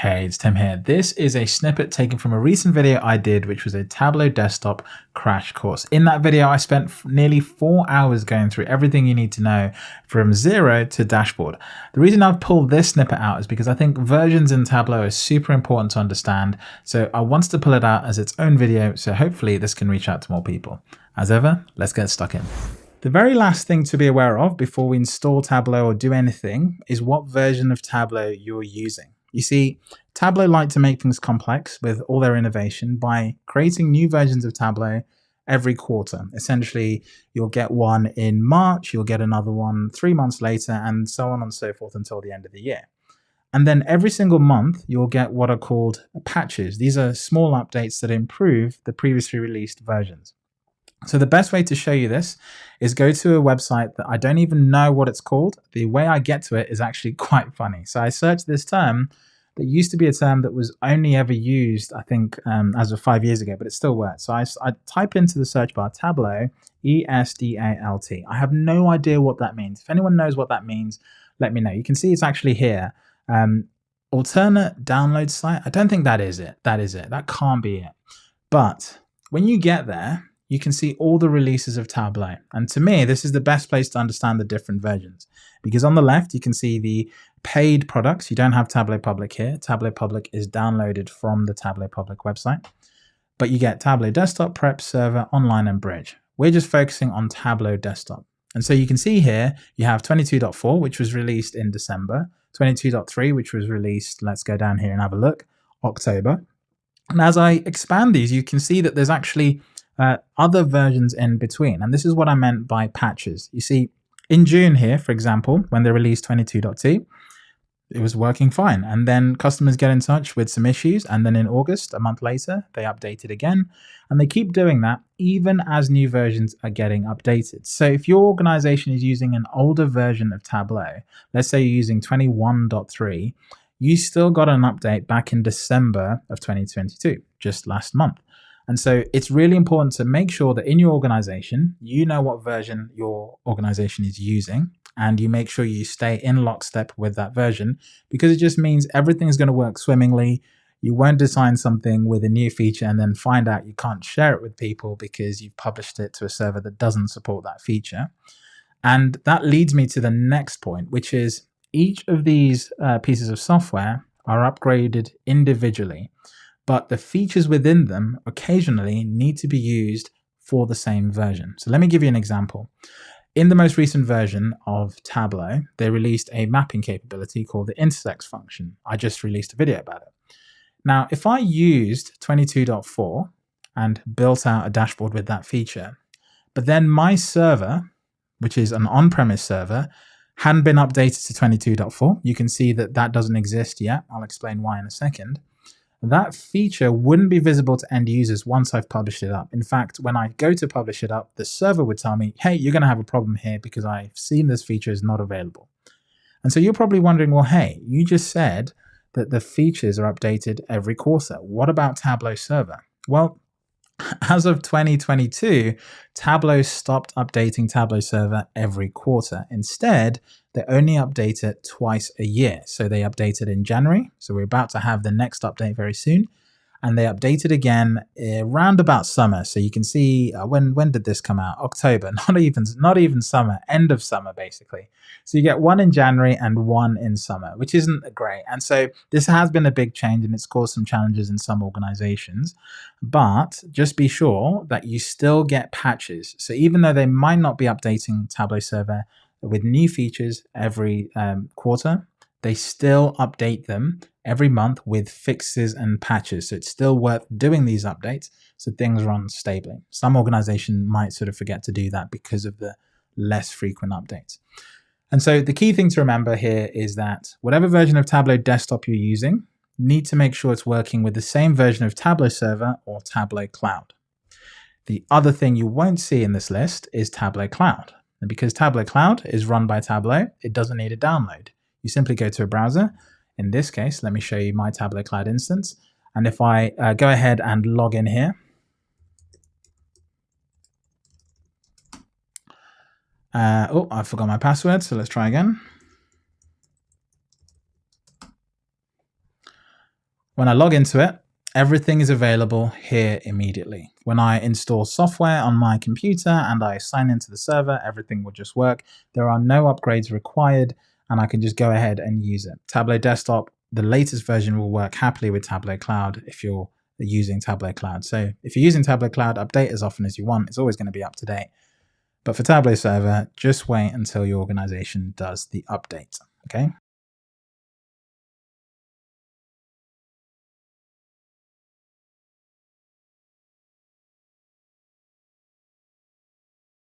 Hey, it's Tim here. This is a snippet taken from a recent video I did, which was a Tableau desktop crash course. In that video, I spent nearly four hours going through everything you need to know from zero to dashboard. The reason I've pulled this snippet out is because I think versions in Tableau are super important to understand. So I wanted to pull it out as its own video. So hopefully this can reach out to more people. As ever, let's get stuck in. The very last thing to be aware of before we install Tableau or do anything is what version of Tableau you're using. You see, Tableau like to make things complex with all their innovation by creating new versions of Tableau every quarter. Essentially, you'll get one in March, you'll get another one three months later, and so on and so forth until the end of the year. And then every single month, you'll get what are called patches. These are small updates that improve the previously released versions. So the best way to show you this is go to a website that I don't even know what it's called. The way I get to it is actually quite funny. So I searched this term that used to be a term that was only ever used, I think, um, as of five years ago, but it still works. So I, I type into the search bar Tableau, E-S-D-A-L-T. I have no idea what that means. If anyone knows what that means, let me know. You can see it's actually here. Um, alternate download site. I don't think that is it. That is it. That can't be it. But when you get there, you can see all the releases of Tableau. And to me, this is the best place to understand the different versions. Because on the left, you can see the paid products. You don't have Tableau Public here. Tableau Public is downloaded from the Tableau Public website. But you get Tableau Desktop, Prep, Server, Online, and Bridge. We're just focusing on Tableau Desktop. And so you can see here, you have 22.4, which was released in December, 22.3, which was released, let's go down here and have a look, October. And as I expand these, you can see that there's actually uh, other versions in between. And this is what I meant by patches. You see, in June here, for example, when they released 22.2, it was working fine. And then customers get in touch with some issues. And then in August, a month later, they update it again. And they keep doing that even as new versions are getting updated. So if your organization is using an older version of Tableau, let's say you're using 21.3, you still got an update back in December of 2022, just last month. And so it's really important to make sure that in your organization, you know what version your organization is using and you make sure you stay in lockstep with that version because it just means everything's going to work swimmingly. You won't design something with a new feature and then find out you can't share it with people because you've published it to a server that doesn't support that feature. And that leads me to the next point, which is each of these uh, pieces of software are upgraded individually but the features within them occasionally need to be used for the same version. So let me give you an example. In the most recent version of Tableau, they released a mapping capability called the intersects function. I just released a video about it. Now, if I used 22.4 and built out a dashboard with that feature, but then my server, which is an on-premise server, hadn't been updated to 22.4, you can see that that doesn't exist yet. I'll explain why in a second that feature wouldn't be visible to end users once I've published it up. In fact, when I go to publish it up, the server would tell me, hey, you're going to have a problem here because I've seen this feature is not available. And so you're probably wondering, well, hey, you just said that the features are updated every quarter. What about Tableau Server? Well, as of 2022, Tableau stopped updating Tableau Server every quarter. Instead, they only update it twice a year. So they updated in January. So we're about to have the next update very soon and they updated again around about summer. So you can see uh, when when did this come out? October, not even not even summer, end of summer basically. So you get one in January and one in summer, which isn't great. And so this has been a big change and it's caused some challenges in some organizations. But just be sure that you still get patches. So even though they might not be updating Tableau Server with new features every um, quarter, they still update them every month with fixes and patches. So it's still worth doing these updates so things run stably. Some organization might sort of forget to do that because of the less frequent updates. And so the key thing to remember here is that whatever version of Tableau desktop you're using, need to make sure it's working with the same version of Tableau Server or Tableau Cloud. The other thing you won't see in this list is Tableau Cloud. And because Tableau Cloud is run by Tableau, it doesn't need a download. You simply go to a browser. In this case, let me show you my Tableau Cloud instance. And if I uh, go ahead and log in here, uh, oh, I forgot my password, so let's try again. When I log into it, everything is available here immediately. When I install software on my computer and I sign into the server, everything will just work. There are no upgrades required and I can just go ahead and use it. Tableau Desktop, the latest version will work happily with Tableau Cloud if you're using Tableau Cloud. So if you're using Tableau Cloud, update as often as you want. It's always going to be up to date. But for Tableau Server, just wait until your organization does the update. Okay.